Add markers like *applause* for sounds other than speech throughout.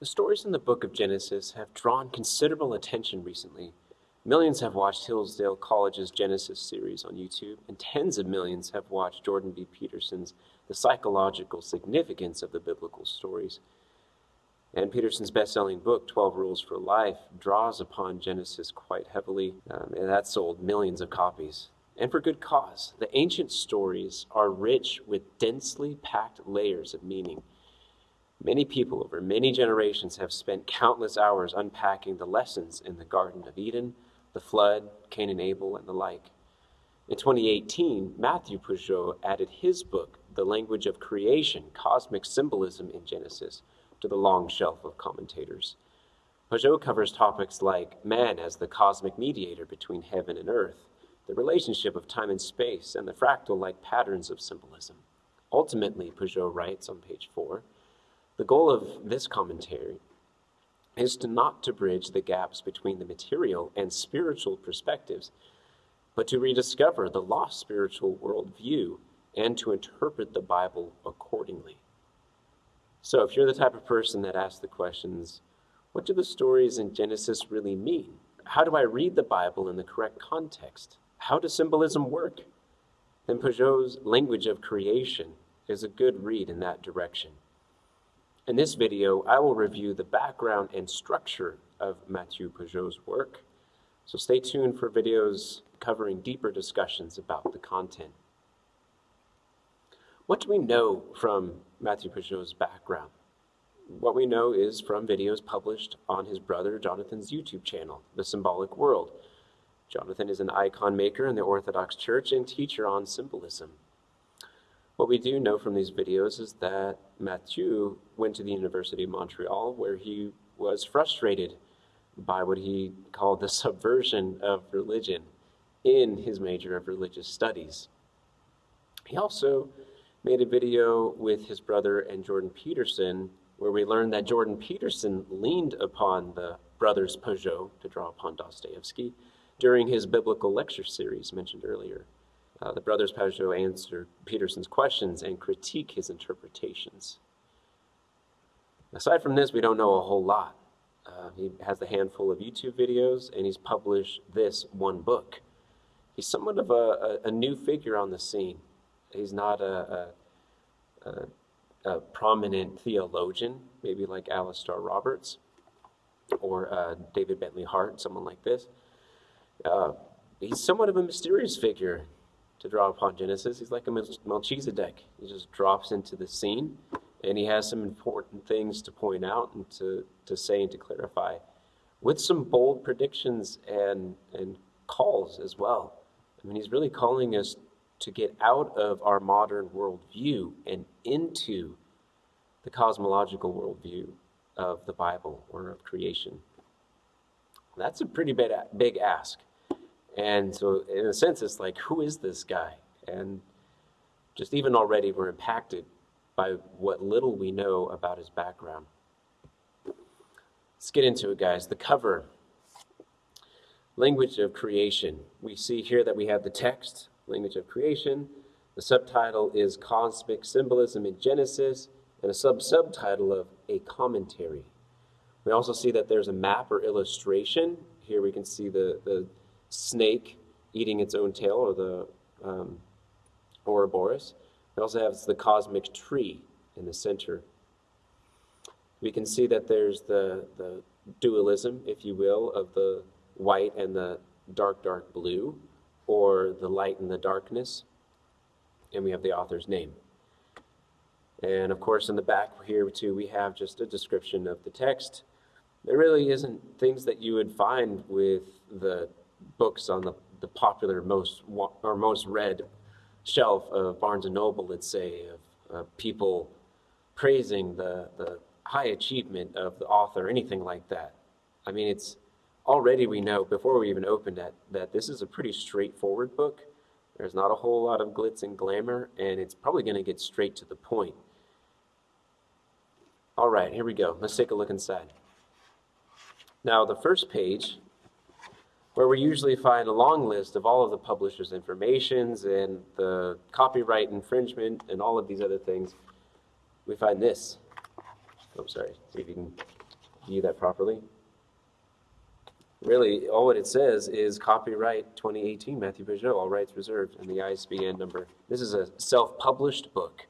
The stories in the book of Genesis have drawn considerable attention recently. Millions have watched Hillsdale College's Genesis series on YouTube, and tens of millions have watched Jordan B. Peterson's The Psychological Significance of the Biblical Stories. And Peterson's best selling book, 12 Rules for Life, draws upon Genesis quite heavily, um, and that sold millions of copies. And for good cause. The ancient stories are rich with densely packed layers of meaning. Many people over many generations have spent countless hours unpacking the lessons in the Garden of Eden the flood, Cain and Abel, and the like. In 2018, Matthew Pageau added his book, The Language of Creation Cosmic Symbolism in Genesis, to the long shelf of commentators. Pageau covers topics like man as the cosmic mediator between heaven and earth, the relationship of time and space, and the fractal like patterns of symbolism. Ultimately, Pageau writes on page four, the goal of this commentary is to not to bridge the gaps between the material and spiritual perspectives, but to rediscover the lost spiritual worldview and to interpret the Bible accordingly. So, if you're the type of person that asks the questions, what do the stories in Genesis really mean? How do I read the Bible in the correct context? How does symbolism work? Then Pageau's language of creation is a good read in that direction. In this video, I will review the background and structure of Matthieu Pageau's work, so stay tuned for videos covering deeper discussions about the content. What do we know from Matthieu Pageau's background? What we know is from videos published on his brother Jonathan's YouTube channel, The Symbolic World. Jonathan is an icon maker in the Orthodox Church and teacher on symbolism. What we do know from these videos is that Matthieu went to the University of Montreal where he was frustrated by what he called the *laughs* subversion of religion in his major of religious studies. He also made a video with his brother and Jordan Peterson where we learned that Jordan Peterson leaned upon the brothers Pageau to draw upon Dostoevsky during his biblical lecture series mentioned earlier. Uh, the brothers Pageau answer Peterson's questions and critique his interpretations. Aside from this, we don't know a whole lot. Uh, he has a handful of YouTube videos, and he's published this one book. He's somewhat of a, a, a new figure on the scene. He's not a, a, a prominent theologian, maybe like Alastair Roberts or uh, David Bentley Hart, someone like this. Uh, he's somewhat of a mysterious figure to draw upon Genesis. He's like a Melchizedek. He just drops into the scene, and he has some important things to point out and to, to say and to clarify, with some bold predictions and, and calls as well. I mean, he's really calling us to get out of our modern worldview and into the cosmological worldview of the Bible or of creation. That's a pretty big, big ask. And so, in a sense, it's like, who is this guy? And just even already, we're impacted by what little we know about his background. Let's get into it, guys. The cover language of creation. We see here that we have the text, language of creation. The subtitle is Cosmic Symbolism in Genesis, and a sub subtitle of A Commentary. We also see that there's a map or illustration. Here we can see the, the snake eating its own tail, or the um, Ouroboros. We also have the cosmic tree in the center. We can see that there's the, the dualism, if you will, of the white and the dark, dark blue, or the light and the darkness. And we have the author's name. And of course, in the back here, too, we have just a description of the text. There really isn't things that you would find with the books on the, the popular most or most read shelf of Barnes and Noble, let's say, of uh, people praising the, the high achievement of the author, anything like that. I mean, it's already we know before we even opened it that this is a pretty straightforward book. There's not a whole lot of glitz and glamour, and it's probably going to get straight to the point. All right, here we go. Let's take a look inside. Now, the first page where we usually find a long list of all of the publisher's informations and the copyright infringement and all of these other things, we find this. Oh, I'm oh, sorry. See if you can view that properly. Really, all what it says is copyright 2018 Matthew Pageau, all rights reserved, and the ISBN number. This is a self published book.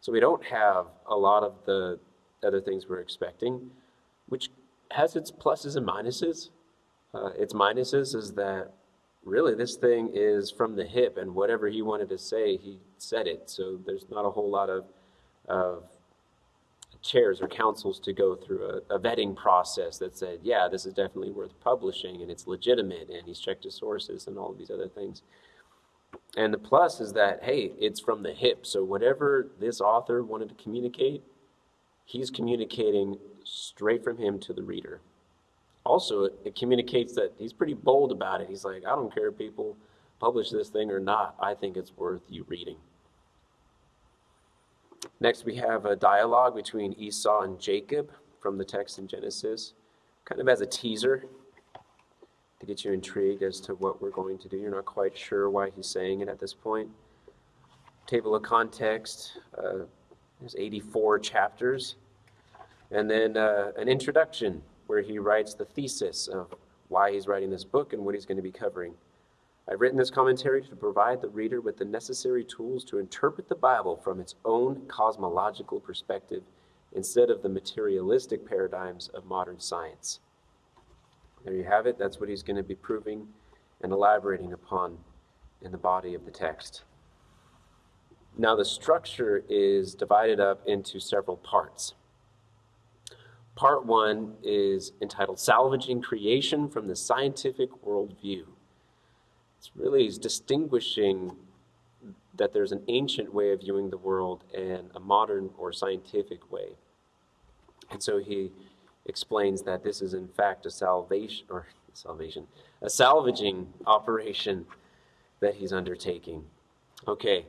So we don't have a lot of the other things we're expecting, which has its pluses and minuses. Uh, its minuses is that really this thing is from the hip, and whatever he wanted to say, he said it. So there's not a whole lot of, of chairs or councils to go through a, a, vetting process that said, yeah, this is definitely worth publishing and it's legitimate and he's checked his sources and all of these other things. And the plus is that, hey, it's from the hip. So whatever this author wanted to communicate, he's communicating straight from him to the reader. Also, it, it communicates that he's pretty bold about it. He's like, I don't care if people publish this thing or not. I think it's worth you reading. Next, we have a dialogue between Esau and Jacob from the text in Genesis, kind of as a teaser to get you intrigued as to what we're going to do. You're not quite sure why he's saying it at this point. Table of context, uh, there's 84 chapters. And then uh, an introduction where he writes the thesis of why he's writing this book and what he's going to be covering. I've written this commentary to provide the reader with the necessary tools to interpret the Bible from its own cosmological perspective instead of the materialistic paradigms of modern science. There you have it. That's what he's going to be proving and elaborating upon in the body of the text. Now, the structure is divided up into several parts. Part one is entitled Salvaging Creation from the Scientific Worldview. It's really distinguishing that there's an ancient way of viewing the world and a modern or scientific way. And so he explains that this is in fact a salvation or salvation, a salvaging operation that he's undertaking. Okay.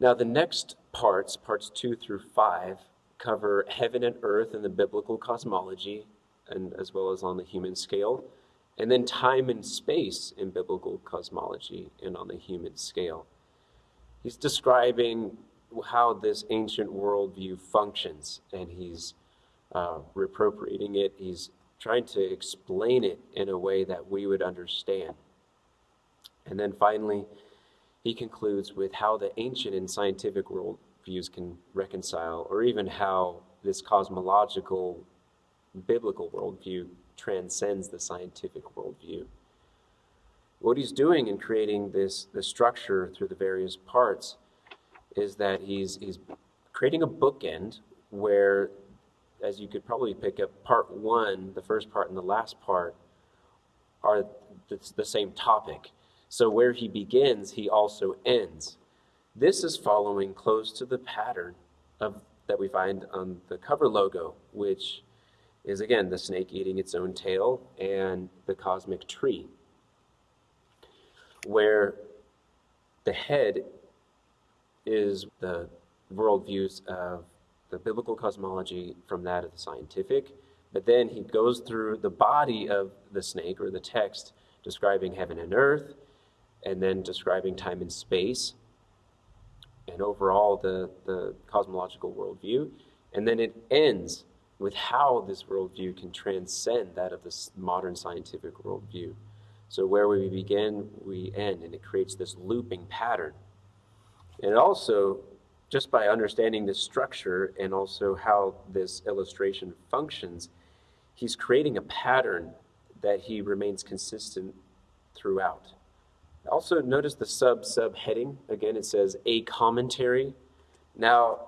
Now the next parts, parts 2 through 5, cover heaven and earth in the biblical cosmology and as well as on the human scale and then time and space in biblical cosmology and on the human scale. He's describing how this ancient worldview functions, and he's uh, reappropriating it. He's trying to explain it in a way that we would understand. And then finally, he concludes with how the ancient and scientific worldviews can reconcile, or even how this cosmological biblical worldview transcends the scientific worldview. What he's doing in creating this, this structure through the various parts is that he's, he's creating a bookend where, as you could probably pick up, part one, the first part, and the last part are the, the same topic. So where he begins, he also ends. This is following close to the pattern of that we find on the cover logo, which is again the snake eating its own tail and the cosmic tree, where the head is the worldviews of the biblical cosmology from that of the scientific, but then he goes through the body of the snake or the text describing heaven and earth, and then describing time and space, and overall the, the cosmological worldview. And then it ends with how this worldview can transcend that of this modern scientific worldview. So where we begin, we end, and it creates this looping pattern. And also, just by understanding the structure and also how this illustration functions, he's creating a pattern that he remains consistent throughout. Also, notice the sub subheading. Again, it says a commentary. Now,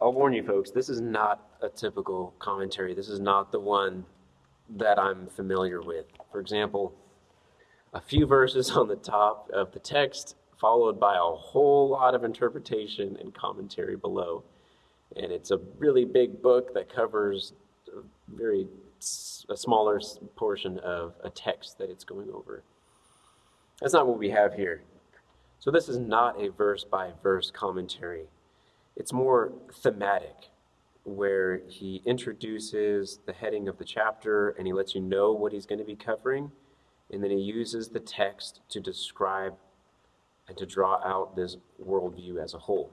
I'll warn you folks, this is not a typical commentary. This is not the one that I'm familiar with. For example, a few verses on the top of the text, followed by a whole lot of interpretation and commentary below. And it's a really big book that covers a very a smaller portion of a text that it's going over. That's not what we have here. So this is not a verse by verse commentary. It's more thematic, where he introduces the heading of the chapter and he lets you know what he's going to be covering, and then he uses the text to describe and to draw out this worldview as a whole.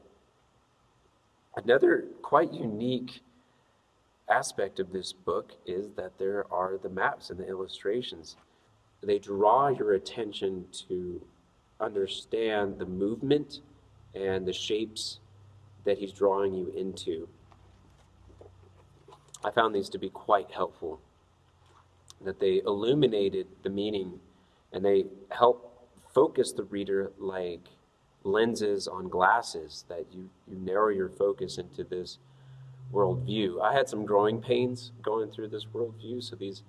Another quite unique aspect of this book is that there are the maps and the illustrations. They draw your attention to understand the movement and the shapes that he's drawing you into. I found these to be quite helpful, that they illuminated the meaning and they help focus the reader like lenses on glasses, that you, you narrow your focus into this worldview. I had some growing pains going through this worldview, so these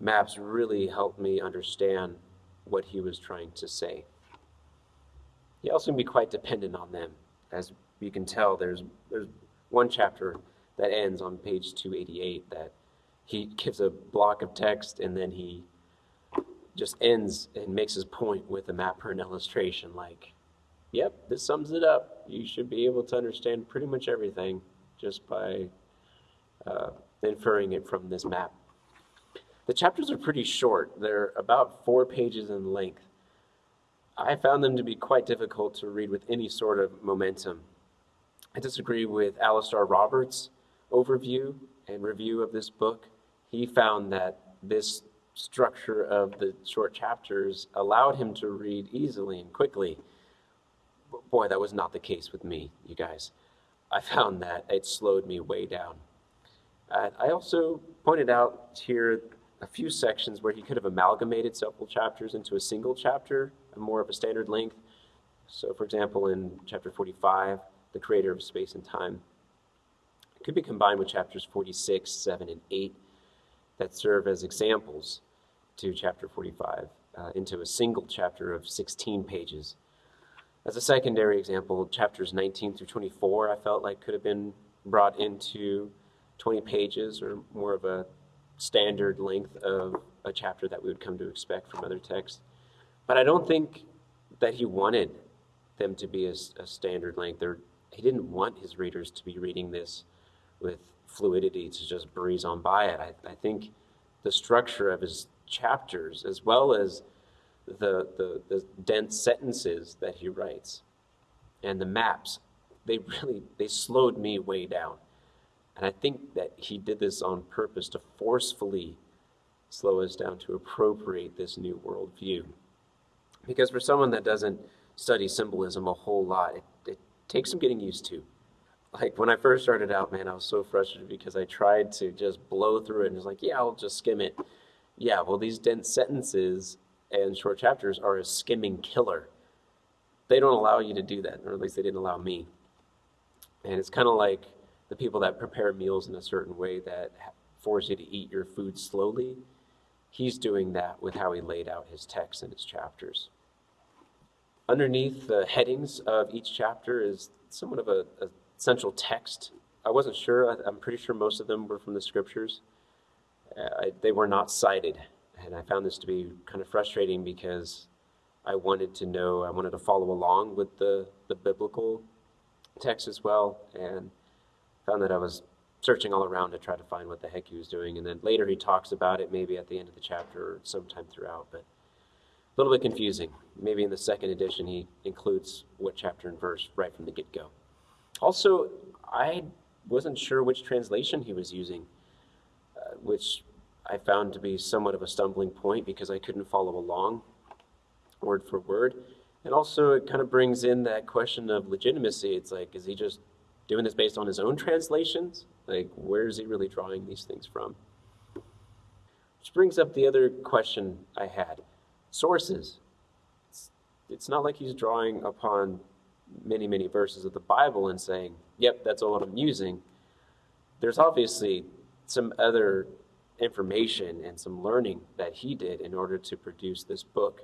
maps really helped me understand what he was trying to say. He also can be quite dependent on them. As you can tell, there's, there's one chapter that ends on page 288 that he gives a block of text and then he just ends and makes his point with a map or an illustration like, yep, this sums it up. You should be able to understand pretty much everything just by uh, inferring it from this map. The chapters are pretty short. They're about four pages in length. I found them to be quite difficult to read with any sort of momentum. I disagree with Alastair Roberts' overview and review of this book. He found that this structure of the short chapters allowed him to read easily and quickly. Boy, that was not the case with me, you guys. I found that it slowed me way down. Uh, I also pointed out here a few sections where he could have amalgamated several chapters into a single chapter, more of a standard length. So, for example, in chapter 45, the creator of space and time, it could be combined with chapters 46, 7, and 8 that serve as examples to chapter 45 uh, into a single chapter of 16 pages. As a secondary example, chapters 19 through 24 I felt like could have been brought into 20 pages or more of a standard length of a chapter that we would come to expect from other texts. But I don't think that he wanted them to be a, a standard length. Or he didn't want his readers to be reading this with fluidity to just breeze on by it. I, I think the structure of his chapters, as well as the, the, the dense sentences that he writes and the maps, they really they slowed me way down. And I think that he did this on purpose to forcefully slow us down to appropriate this new worldview. Because for someone that doesn't study symbolism a whole lot, it, it takes some getting used to. Like when I first started out, man, I was so frustrated because I tried to just blow through it and was like, yeah, I'll just skim it. Yeah, well, these dense sentences and short chapters are a skimming killer. They don't allow you to do that, or at least they didn't allow me. And it's kind of like the people that prepare meals in a certain way that force you to eat your food slowly. He's doing that with how he laid out his text and his chapters. Underneath the headings of each chapter is somewhat of a, a central text. I wasn't sure, I, am pretty sure most of them were from the scriptures. Uh, I, they were not cited and I found this to be kind of frustrating because I wanted to know, I wanted to follow along with the, the biblical text as well, and found that I was searching all around to try to find what the heck he was doing. And then later he talks about it, maybe at the end of the chapter or sometime throughout, but a little bit confusing. Maybe in the second edition he includes what chapter and verse right from the get go. Also, I wasn't sure which translation he was using, uh, which I found to be somewhat of a stumbling point because I couldn't follow along word for word. And also, it kind of brings in that question of legitimacy. It's like, is he just doing this based on his own translations? Like, where is he really drawing these things from? Which brings up the other question I had sources. It's, it's not like he's drawing upon many, many verses of the Bible and saying, yep, that's all I'm using. There's obviously some other information and some learning that he did in order to produce this book.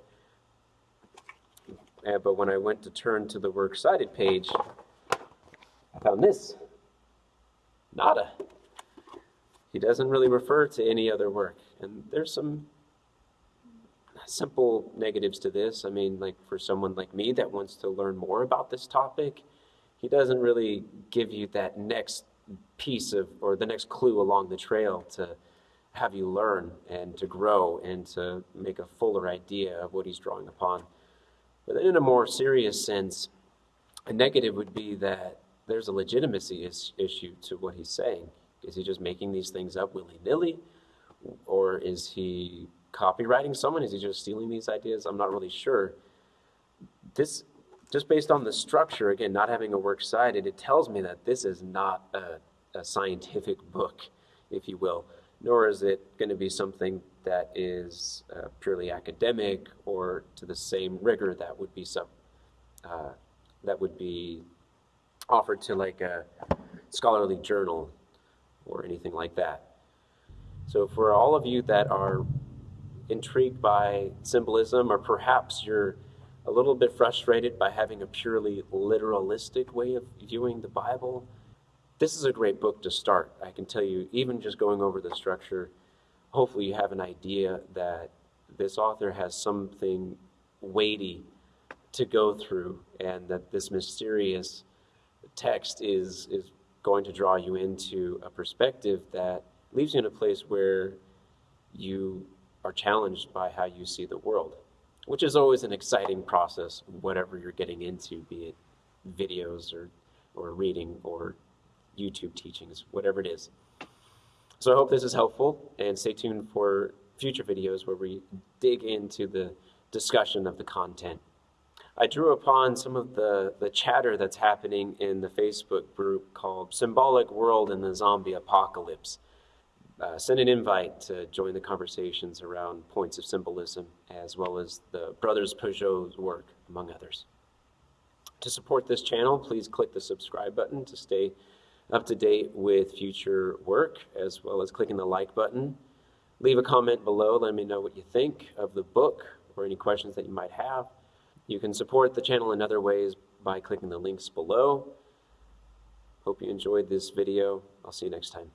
Uh, but when I went to turn to the works cited page, found this. Nada. He doesn't really refer to any other work. And there's some simple negatives to this. I mean, like for someone like me that wants to learn more about this topic, he doesn't really give you that next piece of, or the next clue along the trail to have you learn and to grow and to make a fuller idea of what he's drawing upon. But then, in a more serious sense, a negative would be that there's a legitimacy is, issue to what he's saying. Is he just making these things up willy nilly? Or is he copywriting someone? Is he just stealing these ideas? I'm not really sure. This, just based on the structure, again, not having a works cited, it tells me that this is not a, a scientific book, if you will, nor is it going to be something that is uh, purely academic or to the same rigor that would be some, uh, that would be offered to like a scholarly journal or anything like that. So for all of you that are intrigued by symbolism, or perhaps you're a little bit frustrated by having a purely literalistic way of viewing the Bible, this is a great book to start. I can tell you, even just going over the structure, hopefully you have an idea that this author has something weighty to go through and that this mysterious text is, is going to draw you into a perspective that leaves you in a place where you are challenged by how you see the world, which is always an exciting process, whatever you're getting into, be it videos or, or reading or YouTube teachings, whatever it is. So I hope this is helpful and stay tuned for future videos where we dig into the discussion of the content. I drew upon some of the, the chatter that's happening in the Facebook group called Symbolic World in the Zombie Apocalypse. Uh, send an invite to join the conversations around points of symbolism, as well as the Brothers Pageau's work, among others. To support this channel, please click the subscribe button to stay up to date with future work, as well as clicking the like button. Leave a comment below, let me know what you think of the book or any questions that you might have. You can support the channel in other ways by clicking the links below. Hope you enjoyed this video. I'll see you next time.